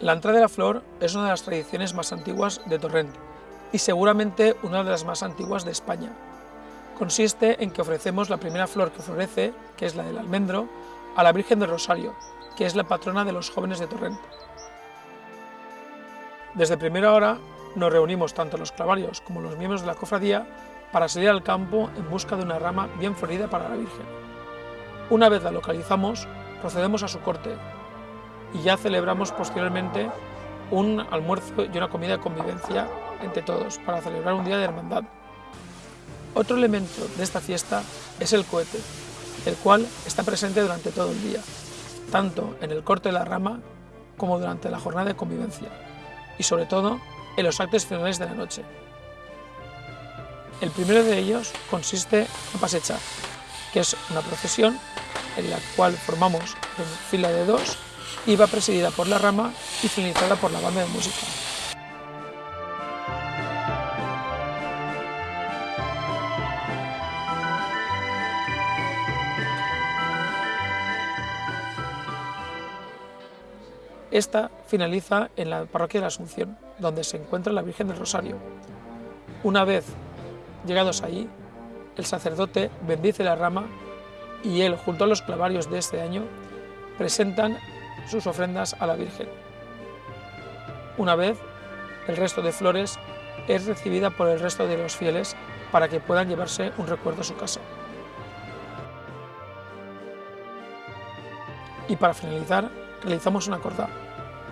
La entrada de la flor es una de las tradiciones más antiguas de Torrent y seguramente una de las más antiguas de España. Consiste en que ofrecemos la primera flor que florece, que es la del almendro, a la Virgen del Rosario, que es la patrona de los jóvenes de Torrent. Desde primera hora nos reunimos tanto los clavarios como los miembros de la cofradía para salir al campo en busca de una rama bien florida para la Virgen. Una vez la localizamos, procedemos a su corte y ya celebramos posteriormente un almuerzo y una comida de convivencia entre todos para celebrar un día de hermandad. Otro elemento de esta fiesta es el cohete, el cual está presente durante todo el día, tanto en el corte de la rama como durante la jornada de convivencia, y sobre todo en los actos finales de la noche. El primero de ellos consiste en pasechar, que es una procesión en la cual formamos en fila de dos va presidida por la rama y finalizada por la banda de música. Esta finaliza en la parroquia de la Asunción, donde se encuentra la Virgen del Rosario. Una vez llegados allí, el sacerdote bendice la rama y él, junto a los clavarios de este año, presentan sus ofrendas a la Virgen. Una vez, el resto de flores es recibida por el resto de los fieles para que puedan llevarse un recuerdo a su casa. Y para finalizar, realizamos una corda,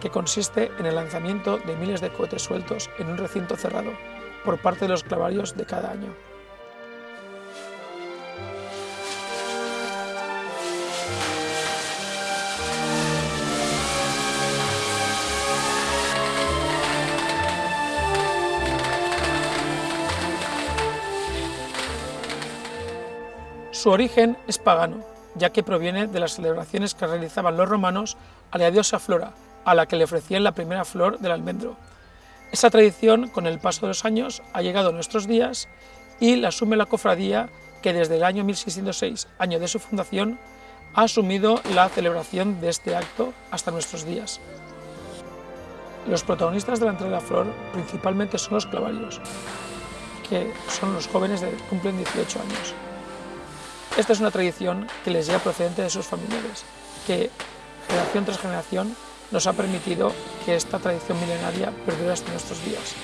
que consiste en el lanzamiento de miles de cohetes sueltos en un recinto cerrado por parte de los clavarios de cada año. Su origen es pagano, ya que proviene de las celebraciones que realizaban los romanos a la diosa Flora, a la que le ofrecían la primera flor del almendro. Esa tradición, con el paso de los años, ha llegado a nuestros días y la asume la cofradía que desde el año 1606, año de su fundación, ha asumido la celebración de este acto hasta nuestros días. Los protagonistas de la entrega de flor principalmente son los clavarios, que son los jóvenes que cumplen 18 años. Esta es una tradición que les llega procedente de sus familiares, que generación tras generación nos ha permitido que esta tradición milenaria perdure hasta nuestros días.